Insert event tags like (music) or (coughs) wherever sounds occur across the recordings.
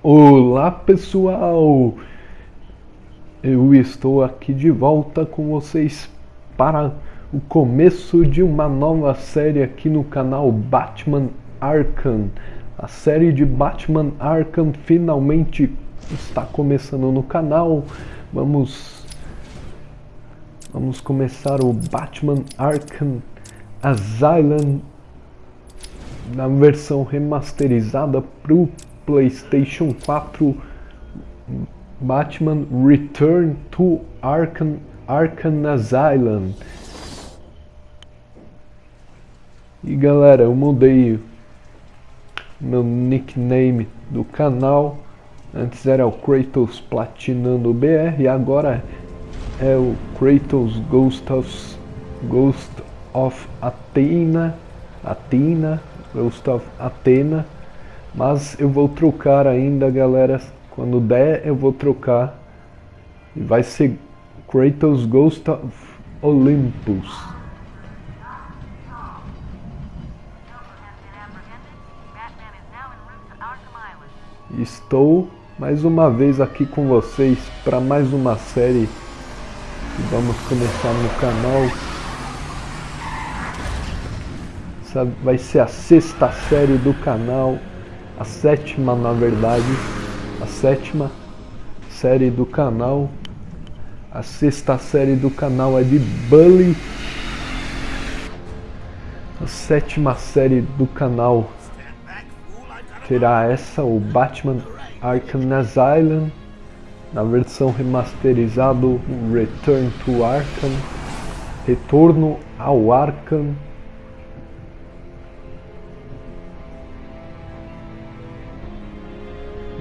Olá pessoal, eu estou aqui de volta com vocês para o começo de uma nova série aqui no canal Batman Arkham. A série de Batman Arkham finalmente está começando no canal. Vamos vamos começar o Batman Arkham Asylum na versão remasterizada para o PlayStation 4 Batman Return to Arkham, Arkham Asylum. E galera, eu mudei meu nickname do canal. Antes era o Kratos Platinando BR e agora é o Kratos Ghost of, Ghost of Athena, Athena, Ghost of Athena mas eu vou trocar ainda, galera. Quando der, eu vou trocar. E vai ser Kratos Ghost of Olympus. Estou mais uma vez aqui com vocês para mais uma série que vamos começar no canal. Essa vai ser a sexta série do canal a sétima, na verdade, a sétima série do canal. A sexta série do canal é de Bully. A sétima série do canal será essa, o Batman Arkham Asylum, na versão remasterizado Return to Arkham, Retorno ao Arkham.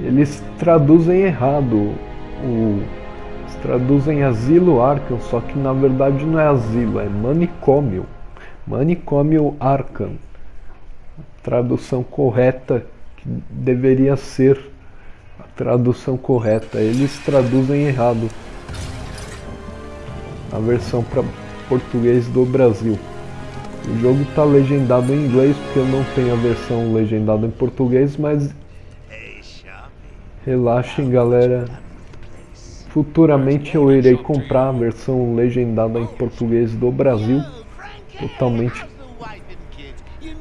Eles traduzem errado. O, traduzem asilo Arkham, só que na verdade não é asilo, é manicômio. Manicômio Arkham. Tradução correta que deveria ser a tradução correta. Eles traduzem errado. A versão para português do Brasil. O jogo está legendado em inglês porque eu não tenho a versão legendada em português, mas Relaxem, galera. Futuramente eu irei comprar a versão legendada em português do Brasil. Totalmente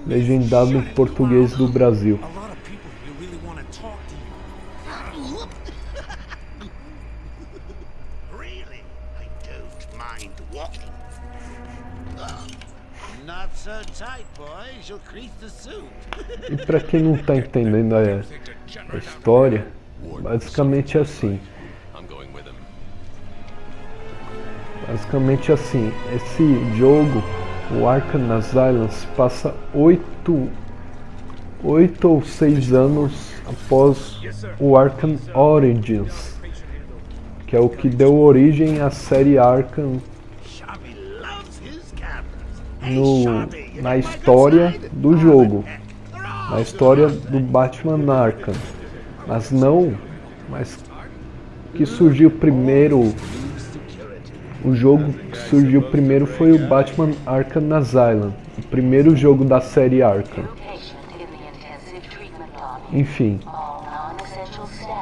legendado em português do Brasil. E para quem não está entendendo a, a história, Basicamente assim. Basicamente assim, esse jogo, o Arkham Asylum, passa oito, oito ou seis anos após o Arkham Origins, que é o que deu origem à série Arkham no, na história do jogo, na história do Batman Arkham. Mas não, mas que surgiu primeiro, o jogo que surgiu primeiro foi o Batman Arkham Asylum, o primeiro jogo da série Arkham. Enfim,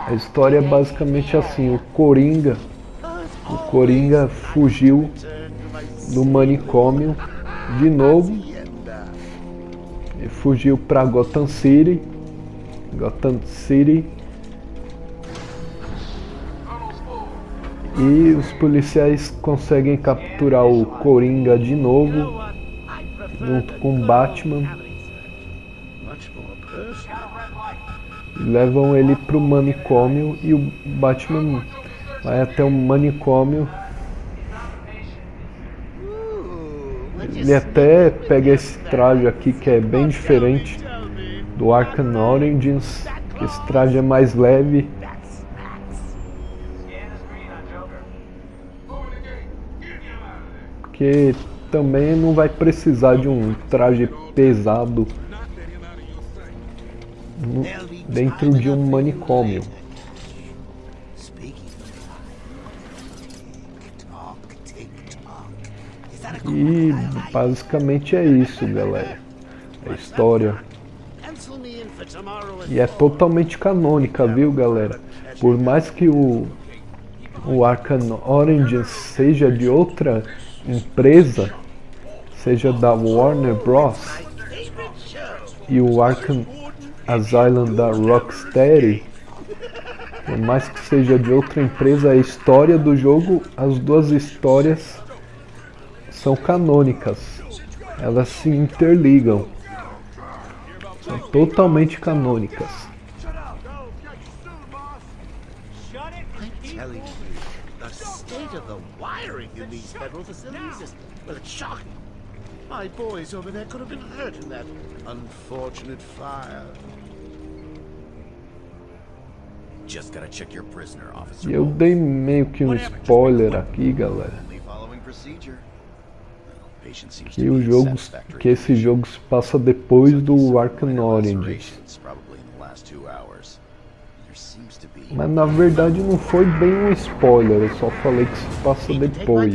a história é basicamente assim, o Coringa, o Coringa fugiu do manicômio de novo, fugiu para Gotham City, Gotham City E os policiais conseguem capturar o Coringa de novo, junto com Batman. Levam ele pro manicômio e o Batman vai até o manicômio. Ele até pega esse traje aqui que é bem diferente do Arkham Origins, que esse traje é mais leve porque também não vai precisar de um traje pesado dentro de um manicômio. E basicamente é isso, galera. A história. E é totalmente canônica, viu galera? Por mais que o, o Arkham Origins seja de outra empresa, seja da Warner Bros. E o Arkham Asylum da Rocksteady, por mais que seja de outra empresa, a história do jogo, as duas histórias são canônicas. Elas se interligam. São totalmente canônicas. My boys over there could have been hurt in that unfortunate fire. Just gotta check your prisoner, officer. E eu dei meio que um spoiler aqui, galera. Only following procedure. Well, patient seems Que o jogo, que esse jogo se passa depois do Arkham Origins. Mas na verdade não foi bem um spoiler, eu só falei que se passa depois.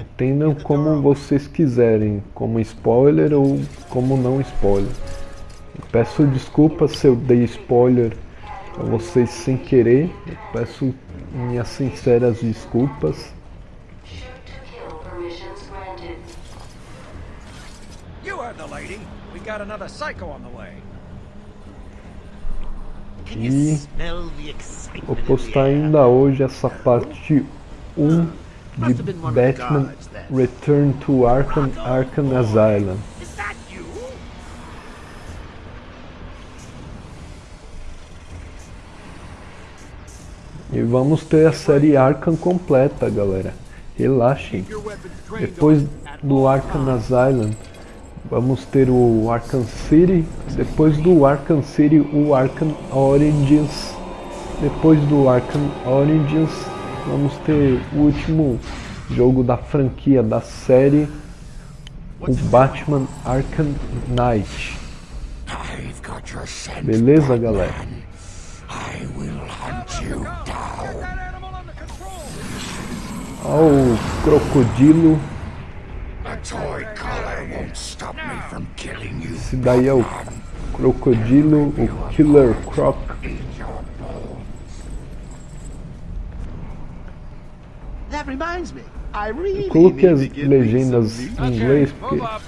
Entendam como vocês quiserem, como spoiler ou como não spoiler. Peço desculpas se eu dei spoiler a vocês sem querer. Eu peço minhas sinceras desculpas. Got another psycho on the way. Can E you smell the excitement Vou postar ainda hoje essa parte 1 de Batman Return to Arkham, Arkham Asylum. E vamos ter a série Arkham completa, galera. Relaxem. Depois do Arkham Asylum, vamos ter o Arkham City. Depois do Arkham City, o Arkham Origins. Depois do Arkham Origins, vamos ter o último jogo da franquia, da série, o Batman Arkham Knight. Beleza, galera? Ó o crocodilo. A toy collar won't stop me from killing you. Esse daí é o crocodilo, o Killer Croc. That reminds me. I really Coloquei as legendas em inglês porque up.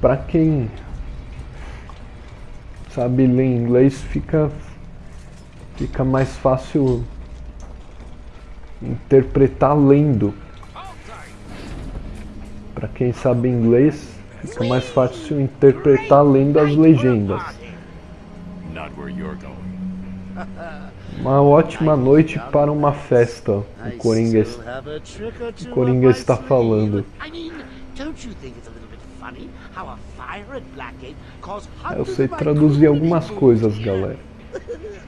pra quem sabe ler inglês fica fica mais fácil interpretar lendo. Pra quem sabe inglês fica mais fácil interpretar lendo as legendas. Uma ótima noite para uma festa, o Coringa two Coringa está falando. Eu sei traduzir algumas coisas, galera. (laughs)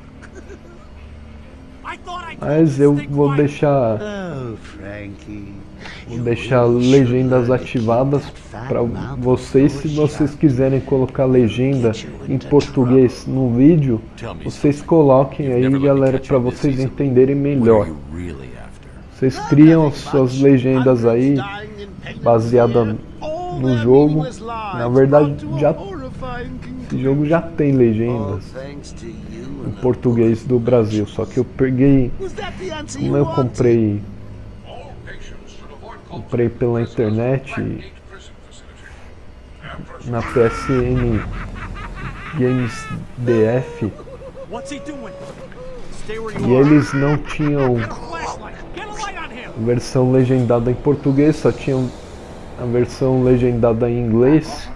Mas eu vou deixar Oh, Frankie. Vou deixar legendas ativadas para vocês. Se vocês quiserem colocar legenda em português no vídeo, vocês coloquem aí galera para vocês entenderem melhor. Vocês criam as suas legendas aí baseada no jogo. Na verdade já esse jogo já tem legendas em português do Brasil, só que eu peguei, como eu comprei comprei pela internet na PSN Games DF e eles não tinham versão legendada em português, só tinham a versão legendada em inglês.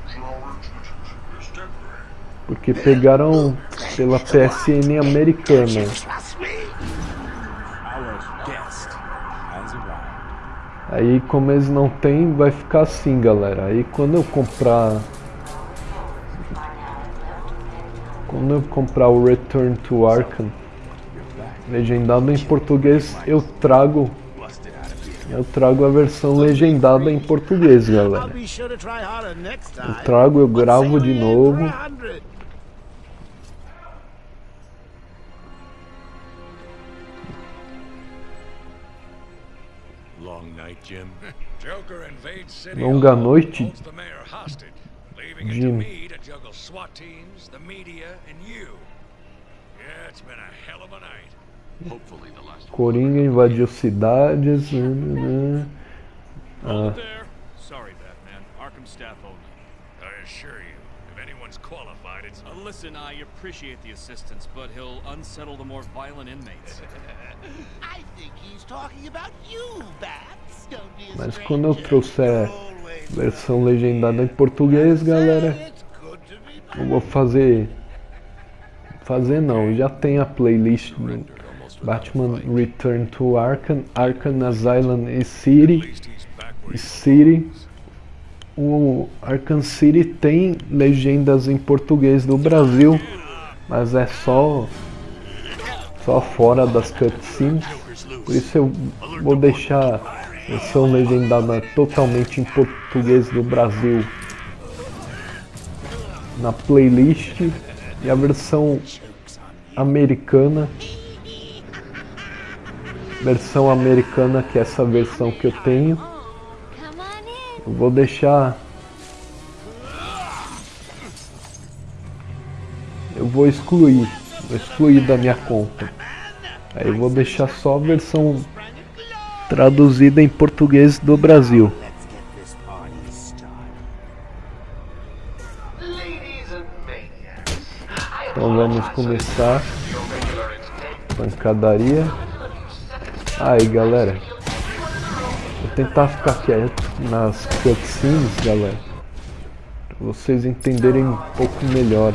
Porque pegaram pela PSN americana. Aí como eles não tem, vai ficar assim, galera. Aí quando eu comprar quando eu comprar o Return to Arkham legendado em português, eu trago eu trago a versão legendada em português, galera. Eu trago, eu gravo de novo. The last one. Coringa invadiu cidades. Hold Ah, it there. Sorry, Batman. Arkham staff only. I assure you, if anyone's qualified, it's Uh, listen, I appreciate the assistance, but he'll unsettle the more violent inmates. (laughs) I think he's talking about you, Bats. Don't be mas quando eu trouxer versão legendada em português, galera, eu vou fazer. Fazer não, já tem a playlist do Batman Return to Arkham, Arkham Asylum e City. E City. O Arkham City tem legendas em português do Brasil, mas é só só fora das cutscenes. Por isso eu vou deixar a versão legendada totalmente em português do Brasil na playlist e a versão americana versão americana que é essa versão que eu tenho. Eu vou deixar. Eu vou excluir. Vou excluir da minha conta. Aí eu vou deixar só a versão traduzida em português do Brasil. Então vamos começar. Pancadaria. Aí galera. Vou tentar ficar quieto nas cutscenes, galera. Pra vocês entenderem um pouco melhor.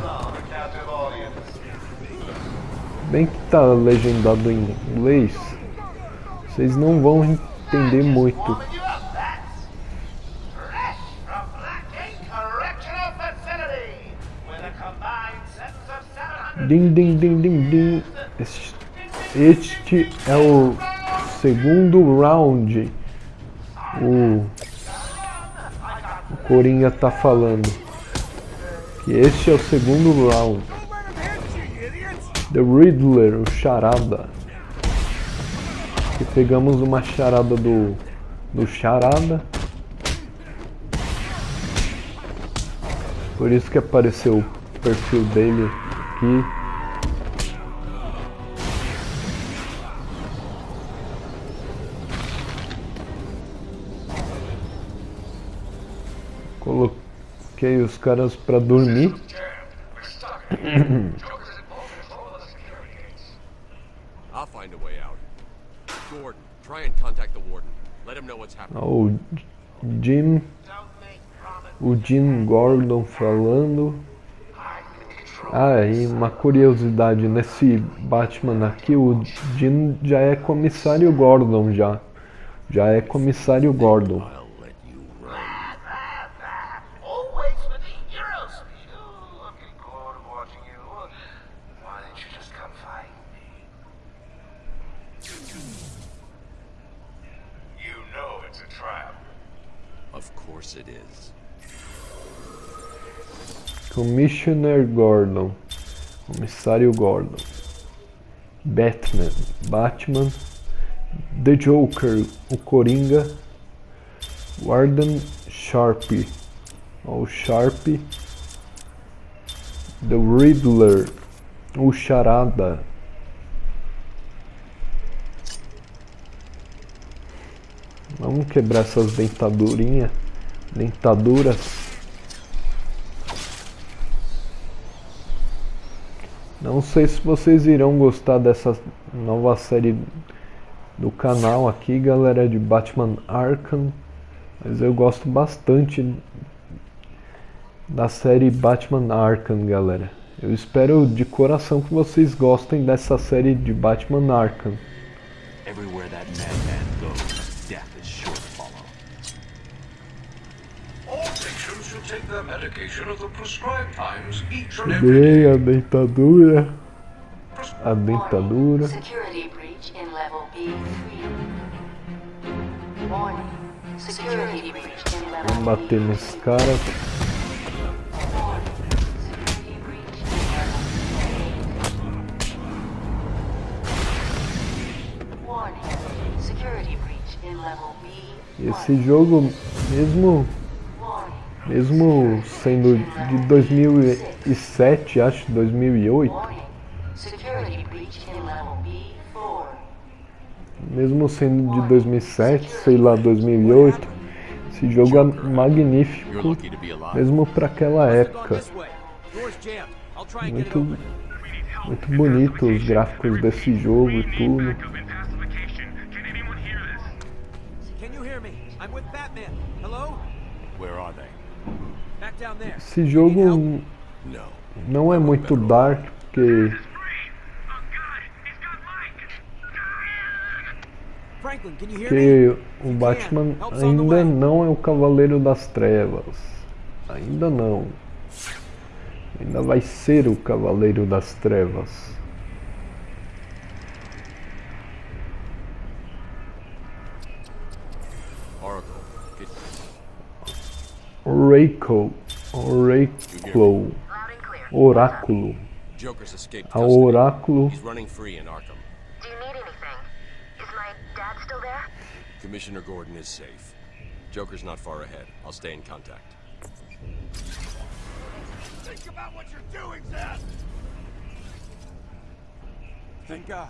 Bem que tá legendado em inglês, vocês não vão entender muito. Warming you up, bats. Fresh from Blackgate Correctional Facility, with a combined sentence of 700 Din, din, din, din, din. Este, este é o segundo round. O, o Coringa tá falando. Que este é o segundo round. The Riddler, o charada. Que pegamos uma charada do, do charada. Por isso que apareceu o perfil dele aqui. Coloquei os caras pra dormir. I'll find a way out. Gordon, try and contact the warden. Let him know what's happening. Ó, O Jim, o Jim Gordon falando. Ah, e uma curiosidade, nesse Batman aqui, o Jim já é comissário Gordon já. Já é comissário Gordon. I'll let you run. Always with the hero speed. Ooh, I'm getting bored of watching you. Why didn't you just come fight me? You know it's a trap. Of course it is. Commissioner Gordon. Comissário Gordon. Batman. Batman. The Joker. O Coringa. Warden Sharp. O Sharp. The Riddler. O Charada. Vamos quebrar essas dentadurinhas. Dentaduras. Não sei se vocês irão gostar dessa nova série do canal aqui, galera, de Batman Arkham. Mas eu gosto bastante da série Batman Arkham, galera. Eu espero de coração que vocês gostem dessa série de Batman Arkham. Everywhere that madman goes, death is sure to follow. All patients should take their medication at the prescribed times each and every Peguei a dentadura. A dentadura. Security breach in level B3. Warning. Security breach in level Vamos bater nesse cara. Warning. Security breach in level B8. Warning. Security breach in level B. Esse jogo, mesmo. Mesmo sendo de 2007, acho 2008, Warning. Security breach in level B4. mesmo sendo de 2007, sei lá, 2008, esse jogo é magnífico, mesmo para aquela época. Muito, muito bonito os gráficos desse jogo e tudo. Esse jogo não é muito dark, porque Franklin, can you hear me? Porque o Batman ainda não é o Cavaleiro das Trevas. Ainda não. Ainda vai ser o Cavaleiro das Trevas. Oracle. Oracle. Oracle. Oráculo. Joker's escaped A custody. Oráculo. He's running free in Arkham. Do you need anything? Is my dad still there? Commissioner Gordon is safe. Joker's not far ahead. I'll stay in contact. Think about what you're doing, Zaz! Thank God.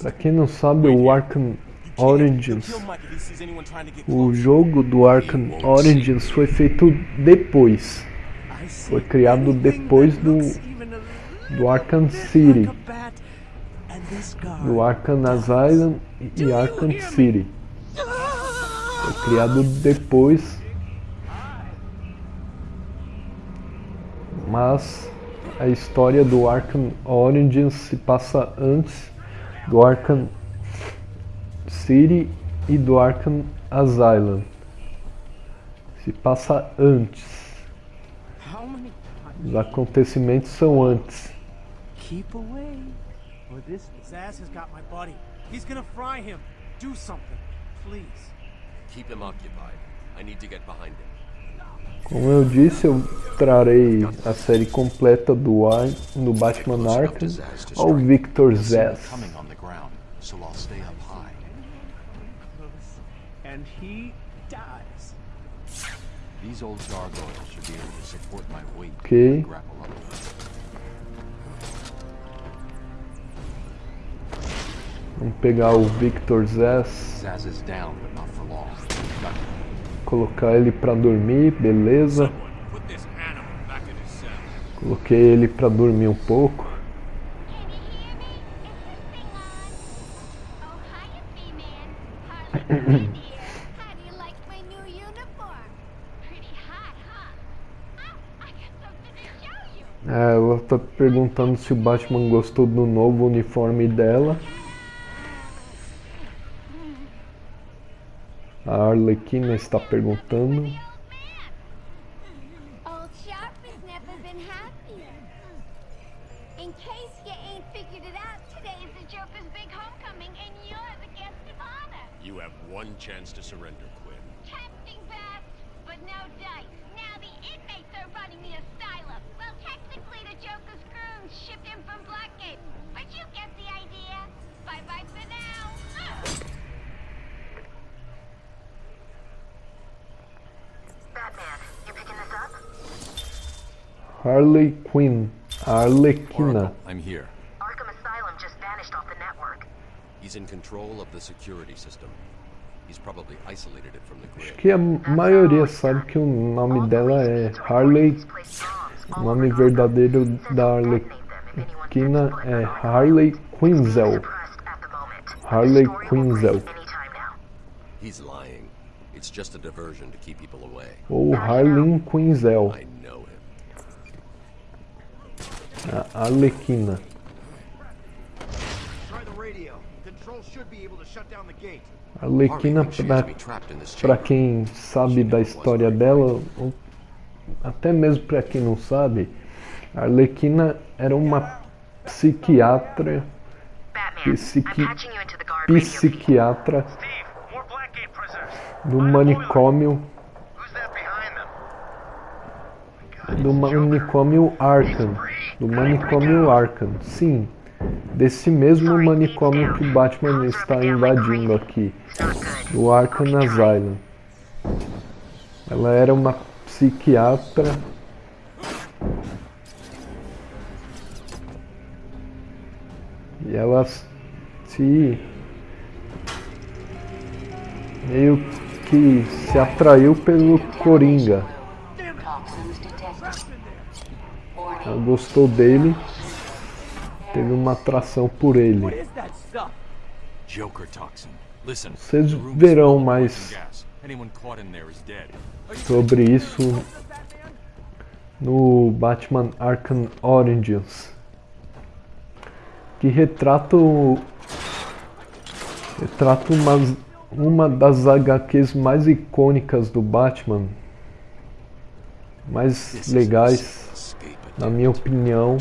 Pra quem não sabe, o Arkham Origins. O jogo do Arkham Origins foi feito depois. Foi criado depois do, do Arkham City. Do Arkham Asylum e Arkham City. Foi criado depois. Mas a história do Arkham Origins se passa antes do Arkham City e do Arkham Asylum. Se passa antes. How many Os acontecimentos são antes. keep away? Or this Zaz has got my buddy. He's gonna fry him. Do something, please. Keep him occupied. I need to get behind him. Como eu disse, eu trarei a série completa do, Ar do Batman Arkham ao Victor Zess. Coming on the ground, so I'll stay up high. and he dies. These old gargoyles should be able to support my weight Okay. when I grapple up. Vamos pegar o Victor Zess, Zaz is down, but colocar ele pra dormir, beleza. Coloquei ele pra dormir um pouco. (coughs) É, ela tá perguntando se o Batman gostou do novo uniforme dela. A Arlequina está perguntando. I'm here. Arkham Asylum just vanished off the network. He's in control of the security system. He's probably isolated it from the Acho grid. que a maioria sabe que o nome dela é Harley. O nome verdadeiro da Arlequina é Harley Quinzel. Harley Quinzel. He's lying. It's just a diversion to keep people away. Ou Harley Quinzel. I know gate. Arlequina, has pra, chamber. quem sabe da história dela, ou até mesmo pra quem não sabe, a Arlequina era uma psiquiatra, psiqui, psiquiatra Steve, more Blackgate prisoners. do manicômio. Do manicômio Arkham, do manicômio Arkham. Sim, desse mesmo manicômio que Batman está invadindo aqui, o Arkham Asylum. Ela era uma psiquiatra e ela se meio que se atraiu pelo Coringa. Ela gostou dele, teve uma atração por ele. Joker toxin. Listen, Vocês verão mais sobre isso no Batman Arkham Origins, que retrata o- retrata uma, uma das HQs mais icônicas do Batman, mais legais, na minha opinião,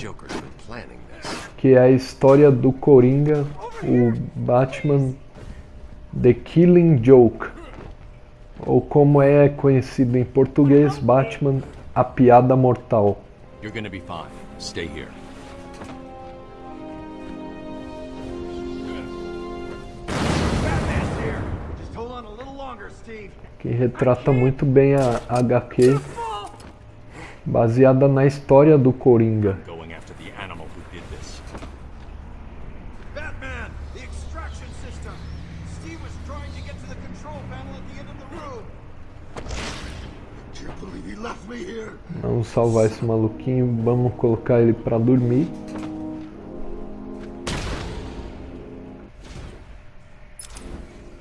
que é a história do Coringa, o Batman The Killing Joke, ou como é conhecido em português, Batman A Piada Mortal. You're gonna be fine. Stay here. Que retrata muito bem a HQ, baseada na história do Coringa. Going after the animal who did this. Batman, the extraction system. Steve was trying to get to the control panel at the end of the room. Can't believe he left me here. Vamos salvar esse maluquinho, vamos colocar ele pra dormir.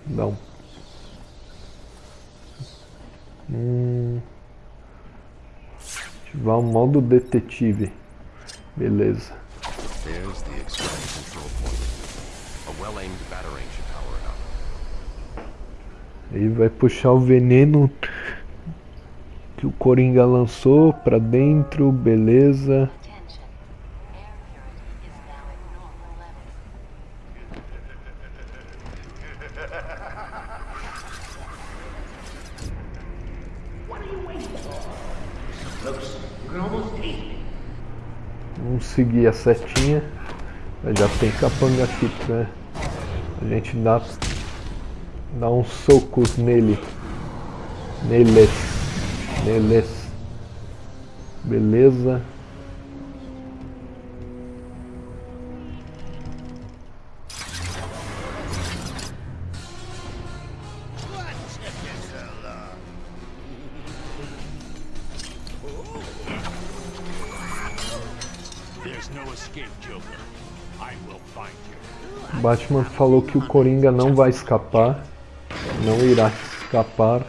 Não. Hum. O modo detetive. Beleza. There's the extraction control point. A well-aimed batarang should power it up. Aí vai puxar o veneno que o Coringa lançou pra dentro, beleza. Looks, you can almost taste it. Vamos seguir a setinha. Já tem capanga aqui pra a gente dar, dar uns socos nele. Neles. Neles. Beleza. Batman falou que o Coringa não vai escapar. Não irá escapar.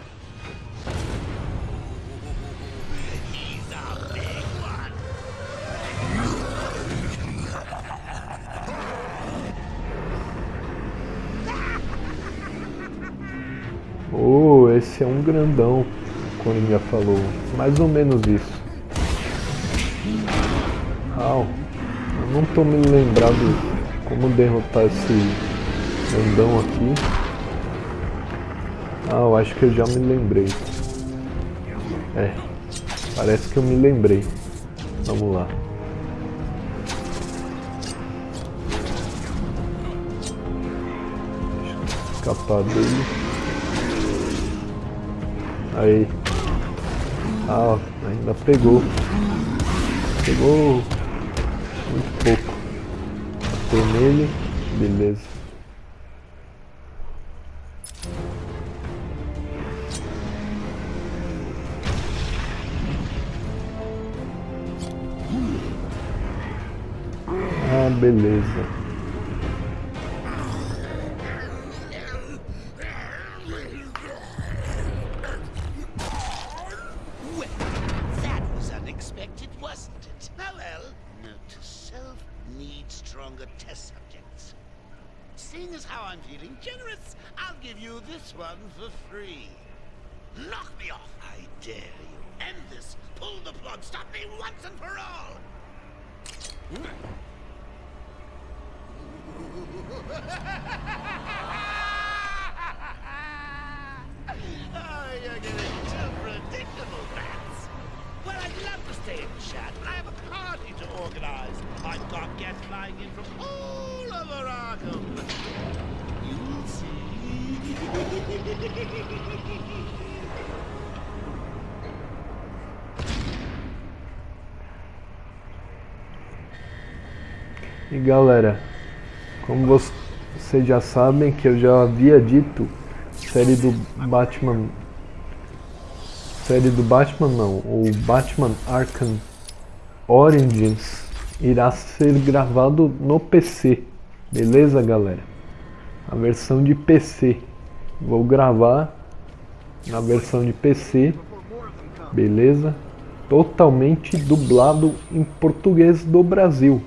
Oh, esse é um grandão, o Coringa falou. Mais ou menos isso. Au, eu não tô me lembrado como derrotar esse grandão aqui. Ah, eu acho que eu já me lembrei. É, parece que eu me lembrei. Vamos lá. Escapar dele. Aí. Ah, ainda pegou. Pegou muito pouco. Bateu nele. Beleza. Ah, beleza. E galera, como vocês já sabem que eu já havia dito, série do Batman série do Batman não, o Batman Arkham Origins irá ser gravado no PC. Beleza, galera? A versão de PC. Vou gravar na versão de PC. Beleza? Totalmente dublado em português do Brasil.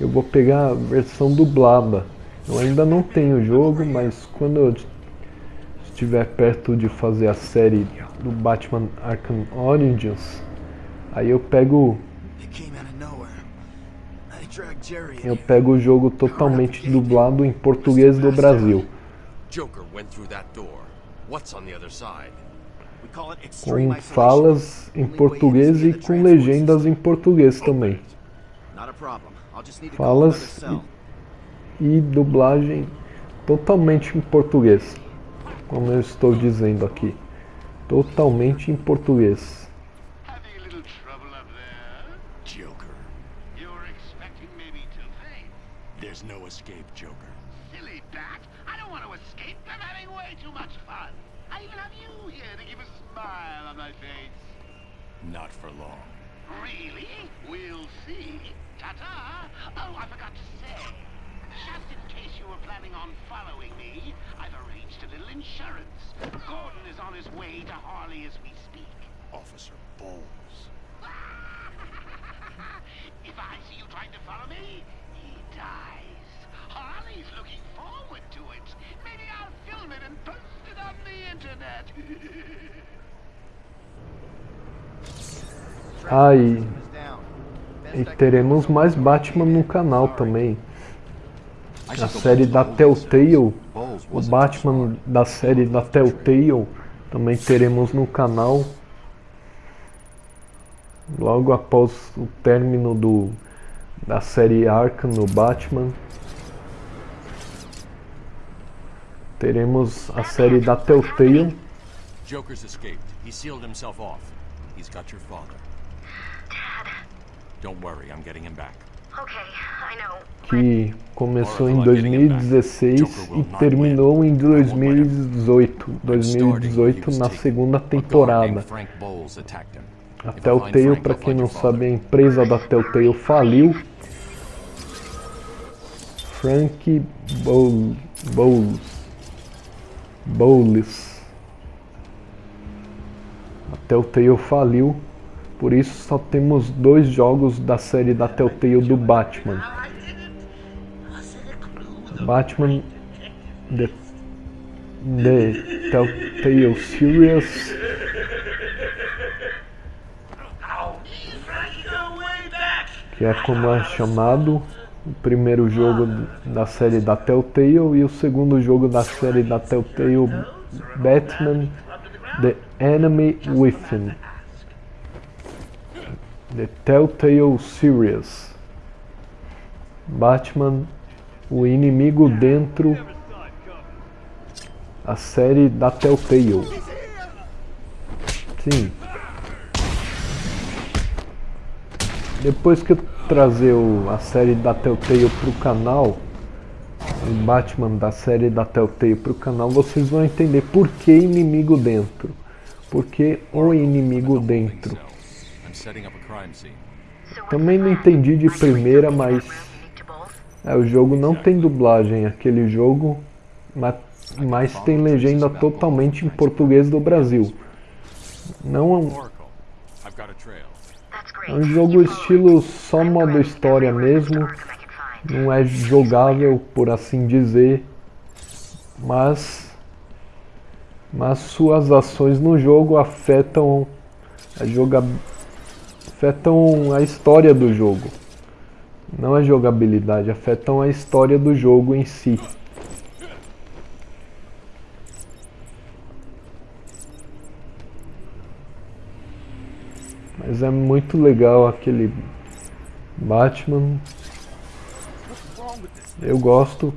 Eu vou pegar a versão dublada. Eu ainda não tenho o jogo, mas quando eu estiver perto de fazer a série do Batman Arkham Origins, aí eu pego eu pego o jogo totalmente dublado em português do Brasil. Com falas em português e com legendas em português também. Falas e, e dublagem totalmente em português. Como eu estou dizendo aqui. Totalmente em português. Bowles. (laughs) if I see you trying to follow me, he dies. Harley's looking forward to it. Maybe I'll film it and post it on the internet. (laughs) Ah, e, e teremos mais Batman no canal também. A série da Telltale, o Batman da série da Telltale, também teremos no canal. Logo após o término do, da série Arkham no Batman. Teremos a série da Telltale. Joker's escaped. He sealed himself off. He's got your father. Dad. Don't worry, I'm getting him back. Okay, I know. Que começou em 2016 e terminou em 2018. 2018 na segunda temporada. A Telltale, para quem não sabe, a empresa da Telltale faliu. Frank Bowles. Bowles. A Telltale faliu, por isso só temos dois jogos da série da Telltale do Batman. Batman The, The Telltale Series que é como é chamado o primeiro jogo da série da Telltale e o segundo jogo da série da Telltale Batman The Enemy Within. The Telltale Series. Batman O Inimigo Dentro a série da Telltale. Sim Depois que eu trazer o, a série da Telltale pro canal, o Batman da série da Telltale pro canal, vocês vão entender por que inimigo dentro. Por que o inimigo dentro. Também não entendi de primeira, mas é, o jogo não tem dublagem, aquele jogo, mas, mas tem legenda totalmente em português do Brasil. Não é um jogo estilo só modo história mesmo. Não é jogável, por assim dizer. Mas, mas suas ações no jogo afetam a joga, afetam a história do jogo. Não a jogabilidade, afetam a história do jogo em si. Mas é muito legal aquele Batman. Eu gosto.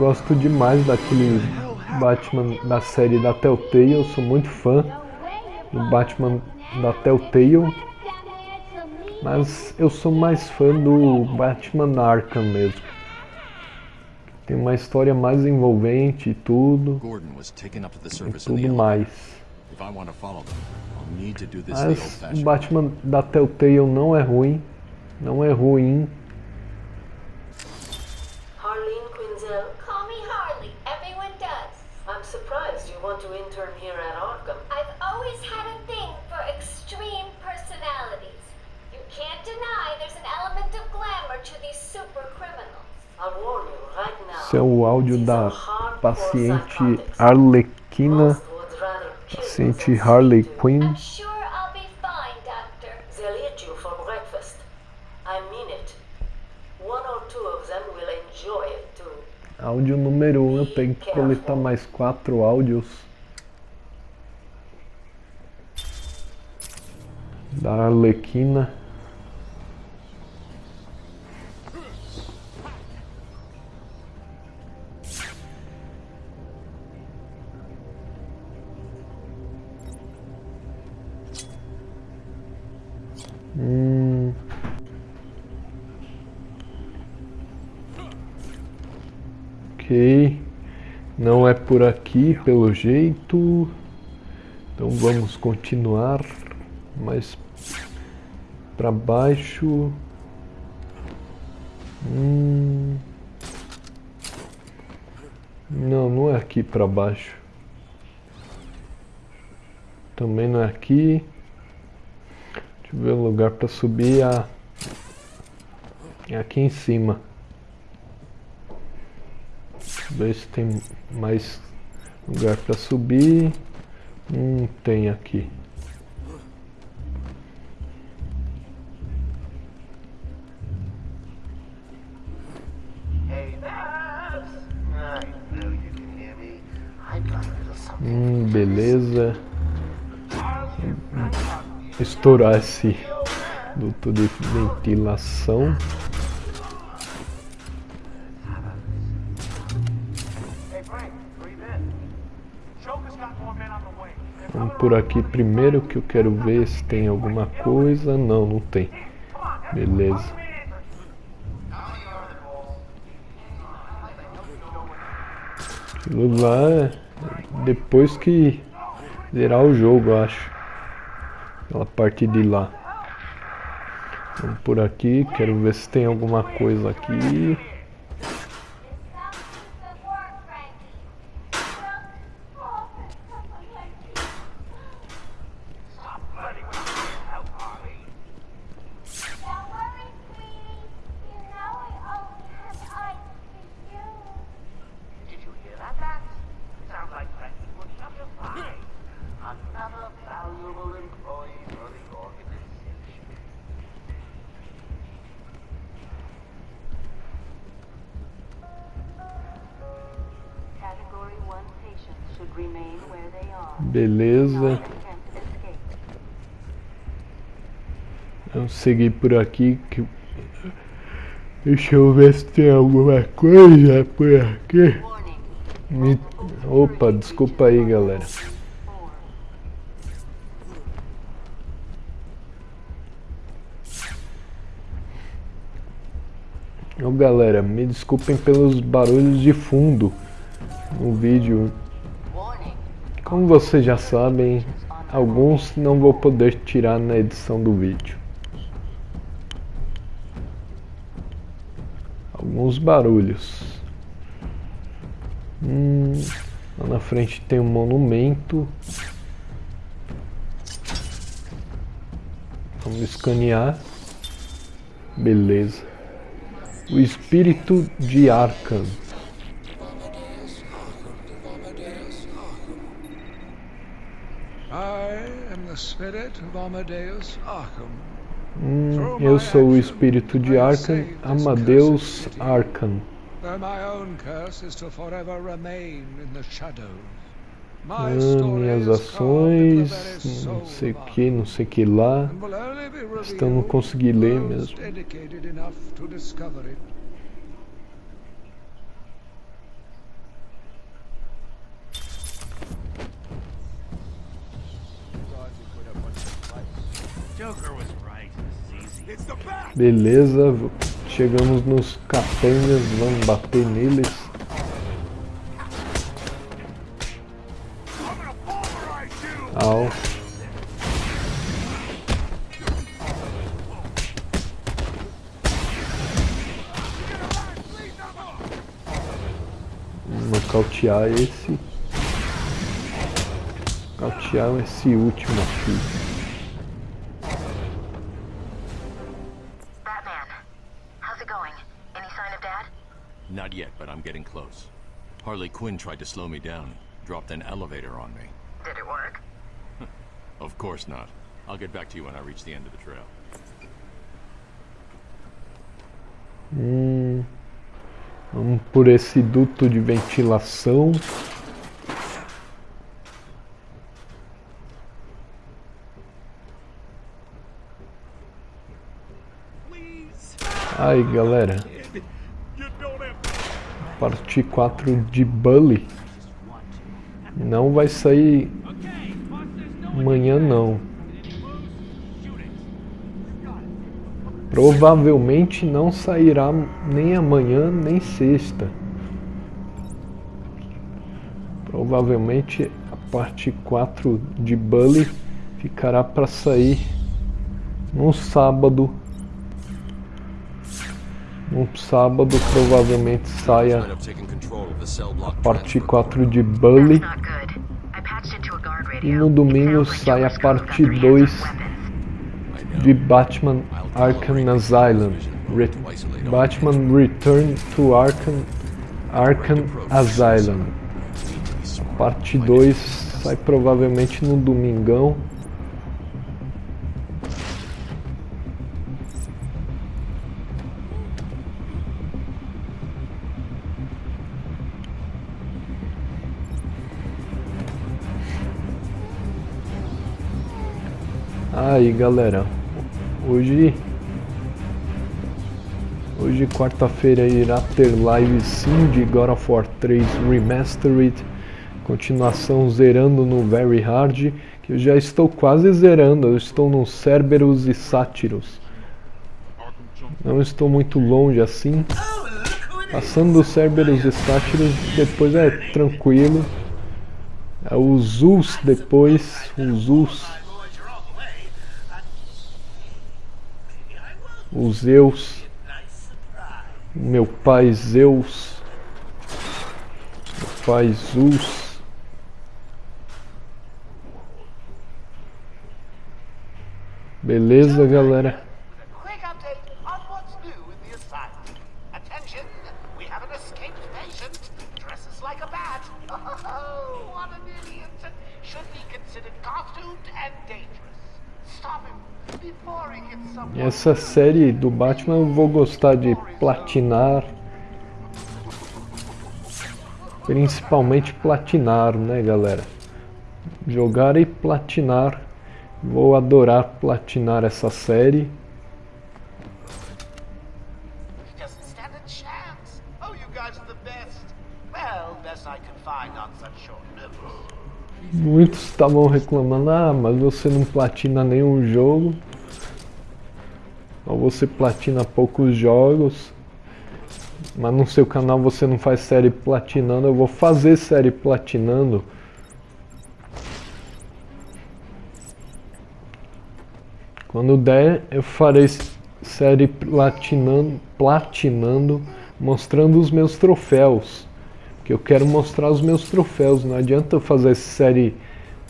Gosto demais daquele Batman da série da Telltale. Eu sou muito fã do Batman da Telltale. Mas eu sou mais fã do Batman Arkham mesmo. Tem uma história mais envolvente e tudo. E tudo mais. Mas o Batman da Telltale não é ruim. Não é ruim. Esse é o áudio da paciente. Arlequina, paciente Harley Quinn. Áudio número 1, um, eu tenho que coletar mais quatro áudios. Da Arlequina. Hum. Ok. Não é por aqui, pelo jeito. Então vamos continuar mais para baixo. Hum. Não, não é aqui para baixo. Também não é aqui. Deixa eu ver o lugar para subir. Ah, é aqui em cima. Ver se tem mais lugar para subir. Hum, tem aqui. Hey, Babs! Estourar esse duto de ventilação. Vamos por aqui primeiro que eu quero ver se tem alguma coisa. Não, não tem. Beleza. Aquilo lá é depois que zerar o jogo, acho. Aquela parte de lá. Vamos por aqui, quero ver se tem alguma coisa aqui. Beleza. Vamos seguir por aqui. Que... Deixa eu ver se tem alguma coisa por aqui. Me- Opa, desculpa aí, galera. Ô galera, me desculpem pelos barulhos de fundo no vídeo. Como vocês já sabem, alguns não vou poder tirar na edição do vídeo. Alguns barulhos. Hum, lá na frente tem um monumento. Vamos escanear. Beleza. O espírito de Arkham. I am the spirit of Amadeus Arkham. Hum, eu sou o espírito de Arkham, Amadeus Arkham. Ah, minhas ações, não sei que, não sei que lá. Então não consegui ler mesmo. dedicated enough to discover it. Joker was right. This is easy. It's the bat! Beleza, chegamos nos capangas, vamos bater neles. Au. Nocautear esse. Nocautear esse último aqui. Quinn tried to slow me down, dropped an elevator on me. Did it work? (laughs) Of course not. I'll get back to you when I reach the end of the trail. Hum, vamos um por esse duto de ventilação. Aí galera, parte 4 de Bully não vai sair amanhã não. Provavelmente não sairá nem amanhã nem sexta. Provavelmente a parte 4 de Bully ficará para sair no sábado. No sábado provavelmente saia block parte transfer 4 de Bully. A e no domingo sai a parte three 2 hands on weapons. de Batman Arkham Asylum. Re Batman Return to Arkham, Arkham Asylum. Parte 2 sai provavelmente no domingão. Aí galera, hoje Hoje quarta-feira irá ter live sim de God of War 3 Remastered. Continuação zerando no Very Hard Que eu já estou quase zerando, eu estou no Cerberus e Sátiros. Não estou muito longe assim. Passando Cerberus e Sátiros depois é tranquilo. É o Zeus depois, o Zeus o Zeus, meu pai Zeus, meu pai Zeus. Beleza, galera? Quick update on what's new in the asylum. Attention, we have an escaped patient. Dresses like a bat. Oh, what an idiot. Should be considered costumed and dangerous. Stop him before he gets someone. Essa série do Batman eu vou gostar de platinar. Principalmente platinar, né, galera? Jogar e platinar. Vou adorar platinar essa série. Oh. Muitos estavam reclamando, ah, mas você não platina nenhum jogo. Ou você platina poucos jogos. Mas no seu canal você não faz série platinando. Eu vou fazer série platinando. Quando der, eu farei série platinando, platinando, mostrando os meus troféus. Que eu quero mostrar os meus troféus. Não adianta eu fazer série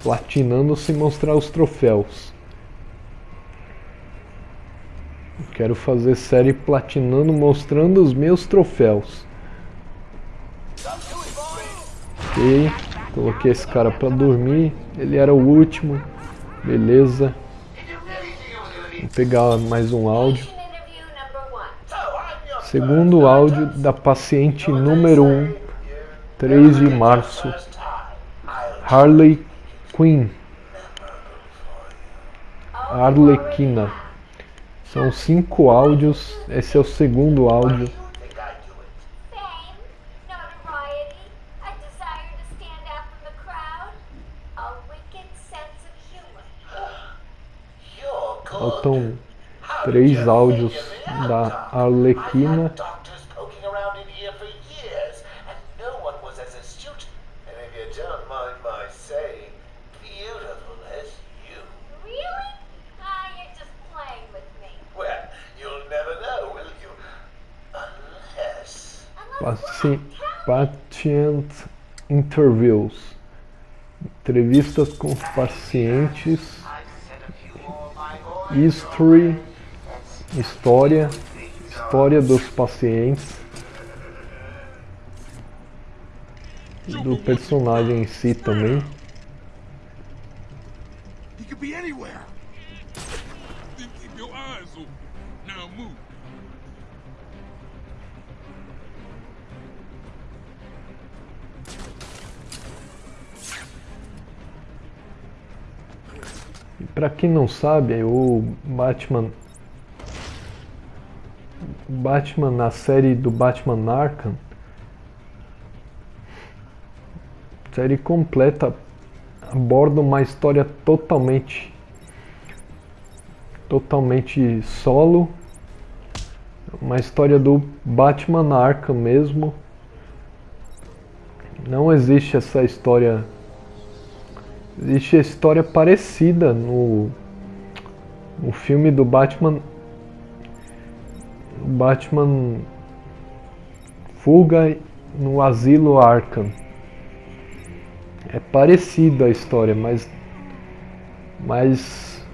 platinando sem mostrar os troféus. Eu quero fazer série platinando mostrando os meus troféus. Ok, coloquei esse cara pra dormir. Ele era o último. Beleza. Vou pegar mais um áudio. Segundo áudio da paciente número 1, 3 de março. Harley Quinn. Arlequina. São cinco áudios. Esse é o segundo áudio. (gasps) Faltam três áudios da Arlequina. Patient interviews. Entrevistas com pacientes. History. História. História dos pacientes. Do personagem em si também. He could be anywhere. Pra quem não sabe, o Batman. Batman na série do Batman Arkham. Série completa aborda uma história totalmente. Totalmente solo. Uma história do Batman Arkham mesmo. Não existe essa história Existe a história parecida no, no filme do Batman. Batman Fuga no Asilo Arkham. É parecida a história, mas. Mas.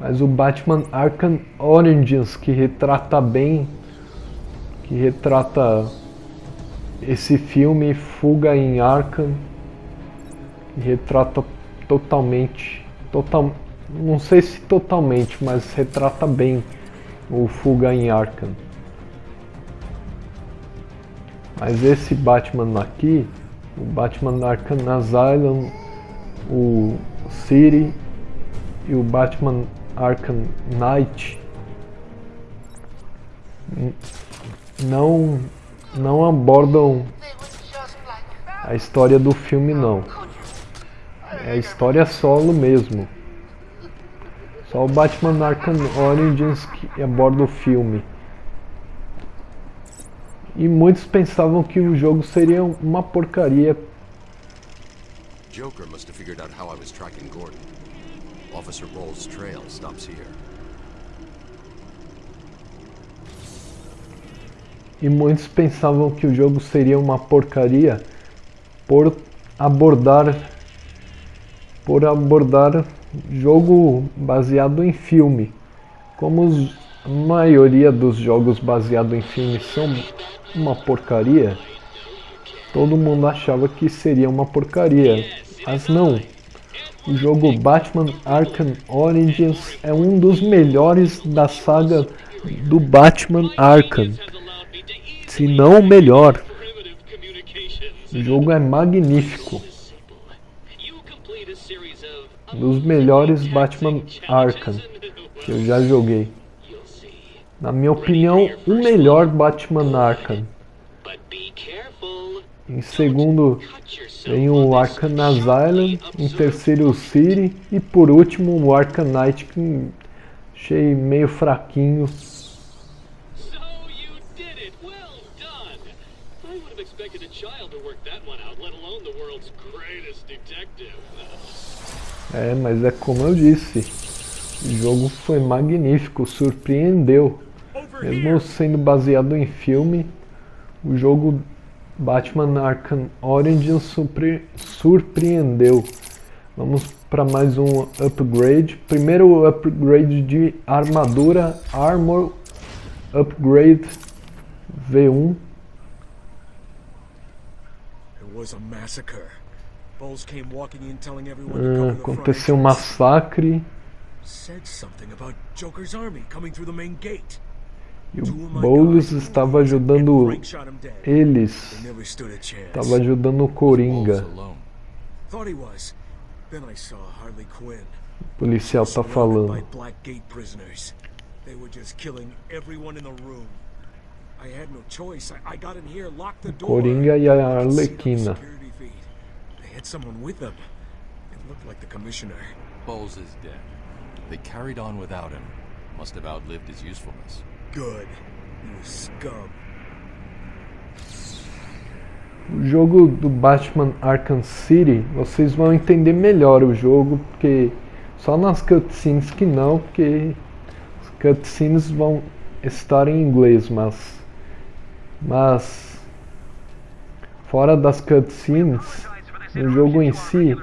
Mas o Batman Arkham Origins que retrata bem. Que retrata esse filme Fuga em Arkham retrata totalmente, total, não sei se totalmente, mas retrata bem o Fuga em Arkham. Mas esse Batman aqui, o Batman Arkham Asylum, o City e o Batman Arkham Knight não não abordam a história do filme não. É a história solo mesmo. Só o Batman Arkham Origins que aborda o filme. E muitos pensavam que o jogo seria uma porcaria. Joker must have figured out how I was tracking Gordon. Officer Ball's trail stops here. E muitos pensavam que o jogo seria uma porcaria por abordar por abordar jogo baseado em filme. Como os, a maioria dos jogos baseados em filme são uma porcaria, todo mundo achava que seria uma porcaria. Mas não. O jogo Batman Arkham Origins é um dos melhores da saga do Batman Arkham. Se não o melhor. O jogo é magnífico. Dos melhores Batman Arkham que eu já joguei. Na minha opinião, o melhor Batman Arkham. Em segundo vem o Arkham Asylum, em terceiro o City e por último o Arkham Knight que achei meio fraquinho. É, mas é como eu disse, o jogo foi magnífico, surpreendeu. Mesmo sendo baseado em filme, o jogo Batman Arkham Origins surpre surpreendeu. Vamos para mais um upgrade. Primeiro upgrade de armadura Armor Upgrade V1. It was a massacre. Front aconteceu um massacre Said something about Joker's army coming through the main gate. e o Boulos estava ajudando eles. Estava ajudando o Coringa. O policial tá Surrounded falando. by Blackgate prisoners. They were just killing everyone in the room. I had no choice. I, I got in here, locked the door. Coringa e a Arlequina. Had someone with them. It looked like the commissioner. Bowles is dead. They carried on without him. Must have outlived his usefulness. Good. Was scum. O jogo do Batman Arkham City, vocês vão entender melhor o jogo, porque só nas cutscenes que não, porque as cutscenes vão estar em inglês, mas mas fora das cutscenes, no jogo em si,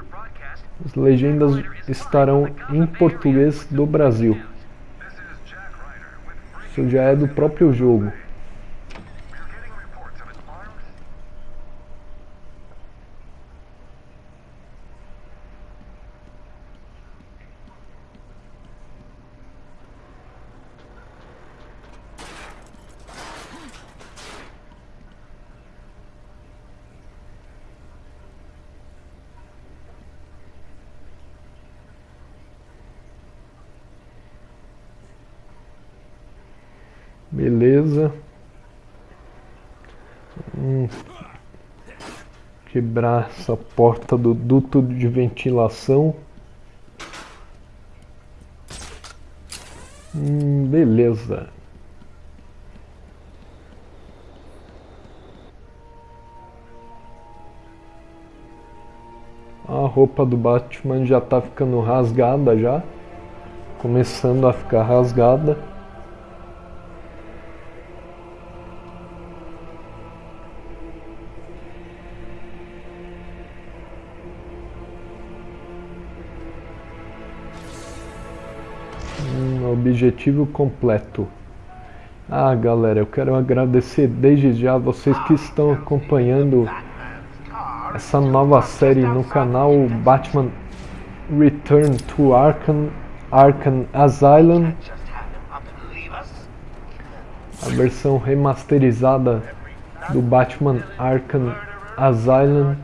as legendas estarão em português do Brasil. Isso já é do próprio jogo. Beleza. Hum. Quebrar essa porta do duto de ventilação. Hum, beleza. A roupa do Batman já tá ficando rasgada já. Começando a ficar rasgada. Objetivo completo. Ah, galera, eu quero agradecer desde já vocês que estão acompanhando essa nova série no canal Batman Return to Arkham, Arkham Asylum. A versão remasterizada do Batman Arkham Asylum,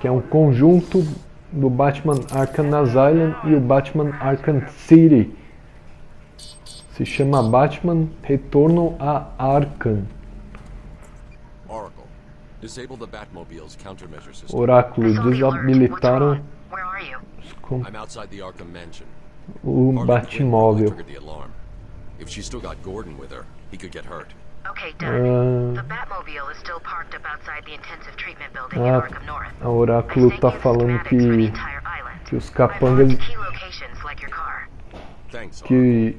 que é um conjunto do Batman Arkham Asylum e o Batman Arkham City. Se chama Batman Retorno a Arkham. Oráculo desabilitaram os com- o Batmóvel. If she's still got Gordon with her, he could get hurt. Okay, Ah. done. The Batmobile is still parked up outside the intensive treatment building in Ah, a Oráculo tá falando que, que os capangas que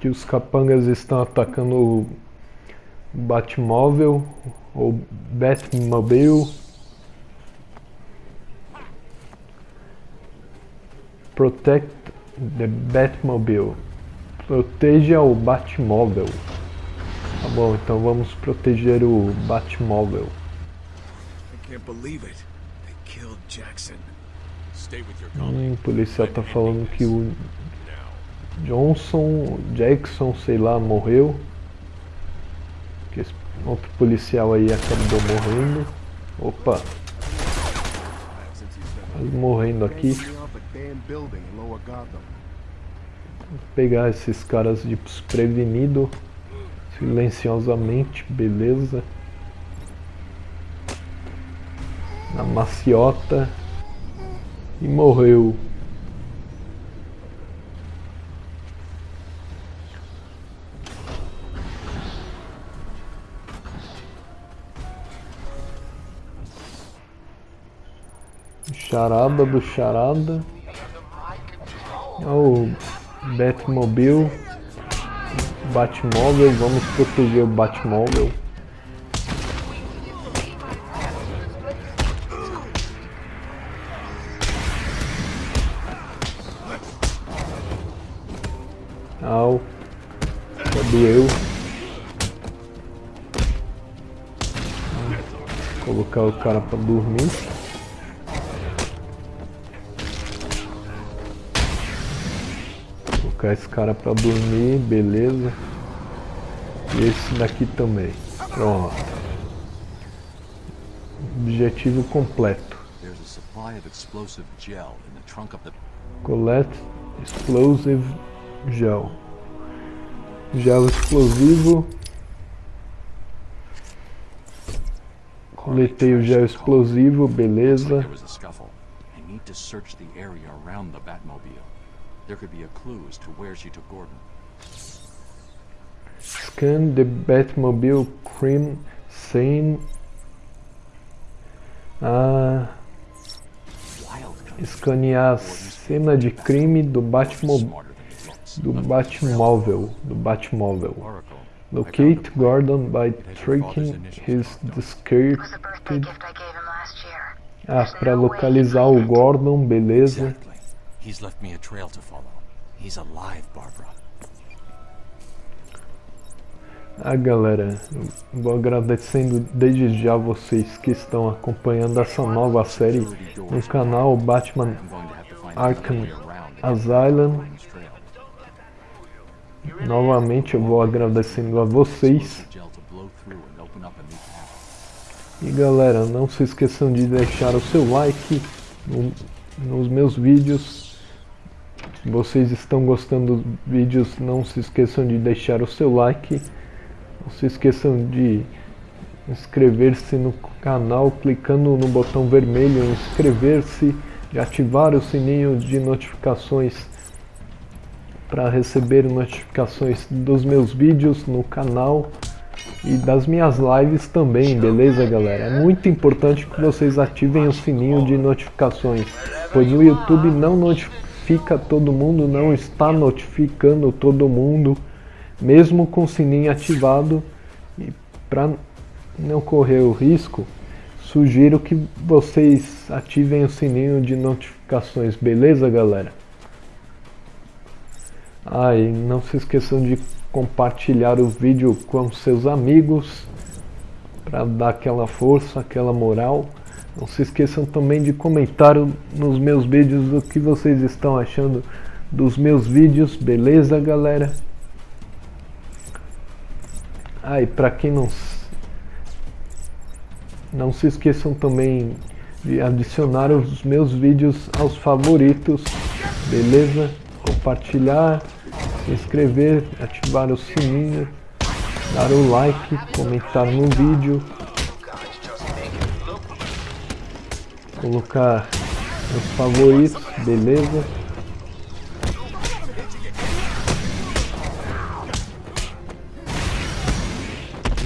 que os capangas estão atacando o Batmóvel ou Batmobile. Protect the Batmobile. Proteja o Batmóvel. Tá bom, então vamos proteger o Batmóvel. Hum, o policial tá falando que o Johnson, Jackson, sei lá, morreu. Que esse outro policial aí acabou morrendo. Opa, quase morrendo aqui. Vou pegar esses caras de desprevenido. Silenciosamente, beleza. Na maciota. E morreu. Charada do charada. É o Batmobile. Batmóvel, vamos eu peguei o Batmóvel. Au. Cadê eu? Ah, colocar o cara pra dormir. Colocar esse cara pra dormir, beleza. E esse daqui também. Pronto. Objetivo completo. Of explosive gel Gel. Gel explosivo. Coletei o gel explosivo, beleza. There was a scuffle. I need to search the area around the Batmobile. There could be a clue as to where she took Gordon. Scan the Batmobile crime scene. Ah, escanear a cena de crime do Batmo do Batmóvel, do Batmóvel. Locate Gordon by tracking his discarded. Ah, para localizar o Gordon, beleza. Left me a trail to follow. He's alive, Barbara. Ah, galera, vou agradecendo desde já vocês que estão acompanhando essa nova série no canal Batman Arkham Asylum. Novamente eu vou agradecendo a vocês. E galera, não se esqueçam de deixar o seu like no- nos meus vídeos. Se vocês estão gostando dos vídeos, não se esqueçam de deixar o seu like. Não se esqueçam de inscrever-se no canal clicando no botão vermelho inscrever-se, de ativar o sininho de notificações para receber notificações dos meus vídeos no canal e das minhas lives também, beleza galera? É muito importante que vocês ativem o sininho de notificações, pois o YouTube não notifica todo mundo, não está notificando todo mundo, mesmo com o sininho ativado. E para não correr o risco, sugiro que vocês ativem o sininho de notificações, beleza galera? Ah, e não se esqueçam de compartilhar o vídeo com seus amigos para dar aquela força, aquela moral. Não se esqueçam também de comentar nos meus vídeos o que vocês estão achando dos meus vídeos, beleza galera? Ah, e para quem não não se esqueçam também de adicionar os meus vídeos aos favoritos, beleza? Compartilhar, se inscrever, ativar o sininho, dar o like, comentar no vídeo, colocar os favoritos, beleza?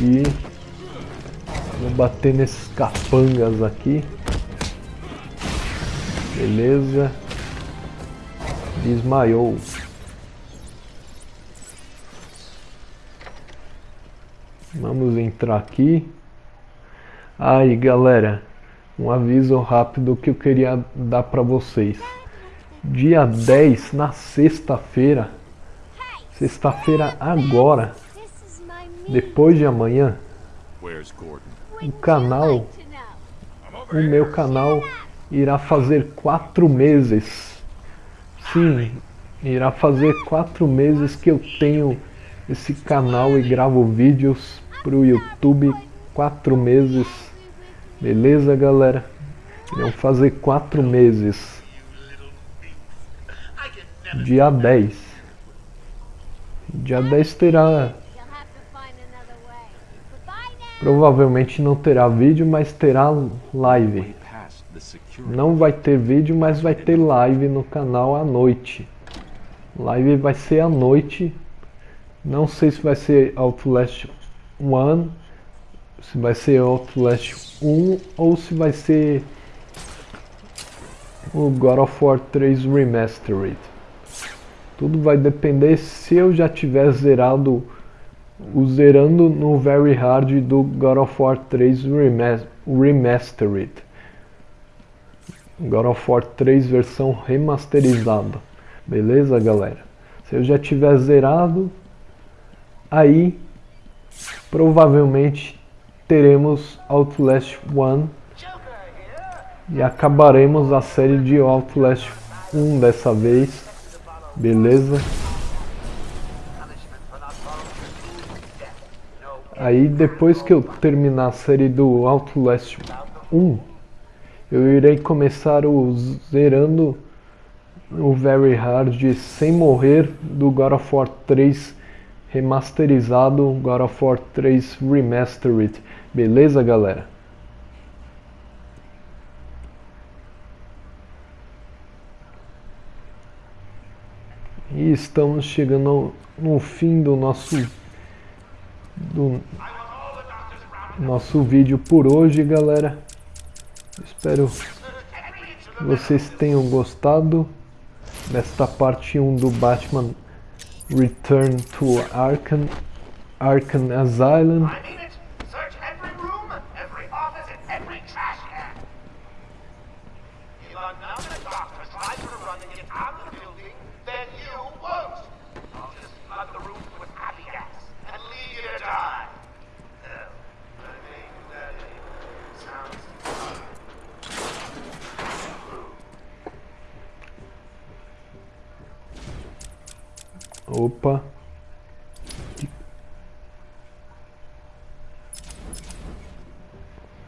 E vou bater nesses capangas aqui. Beleza. Desmaiou. Vamos entrar aqui. Aí, galera, um aviso rápido que eu queria dar para vocês. Dia 10, na sexta-feira, sexta-feira agora, depois de amanhã, o canal, o meu canal irá fazer quatro meses. Sim, irá fazer quatro meses que eu tenho esse canal e gravo vídeos pro YouTube. Quatro meses, beleza, galera? Irão fazer quatro meses. Dia 10. Dia 10 terá You'll have to find another way. Goodbye now. Provavelmente não terá vídeo, mas terá live. Não vai ter vídeo, mas vai ter live no canal à noite. Live vai ser à noite. Não sei se vai ser Outlast 1, se vai ser Outlast 1 ou se vai ser o God of War 3 Remastered. Tudo vai depender se eu já tiver zerado o zerando no Very Hard do God of War 3 Remas- Remastered. God of War 3 versão remasterizada. Beleza, galera? Se eu já tiver zerado, aí provavelmente teremos Outlast 1 e acabaremos a série de Outlast 1 dessa vez. Beleza? Aí depois que eu terminar a série do Outlast 1, eu irei começar o zerando o Very Hard sem morrer do God of War 3 remasterizado, God of War 3 Remastered. Beleza, galera? E estamos chegando no fim do nosso do nosso vídeo por hoje, galera. Espero que vocês tenham gostado desta parte 1 do Batman Return to Arkham, Arkham Asylum. Opa.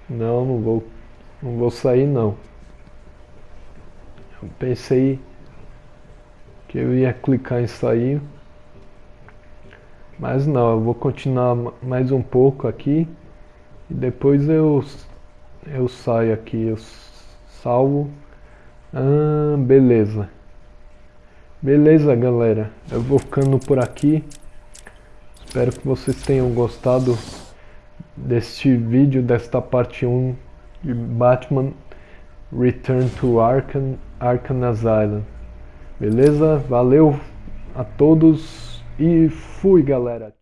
Não, não vou, não vou sair não. Eu pensei que eu ia clicar em sair, mas não, eu vou continuar mais um pouco aqui e depois eu eu saio aqui, eu salvo. Ah, beleza. Beleza, galera. Eu vou ficando por aqui. Espero que vocês tenham gostado deste vídeo, desta parte 1 de Batman Return to Arkham, Arkham Asylum. Beleza? Valeu a todos e fui, galera.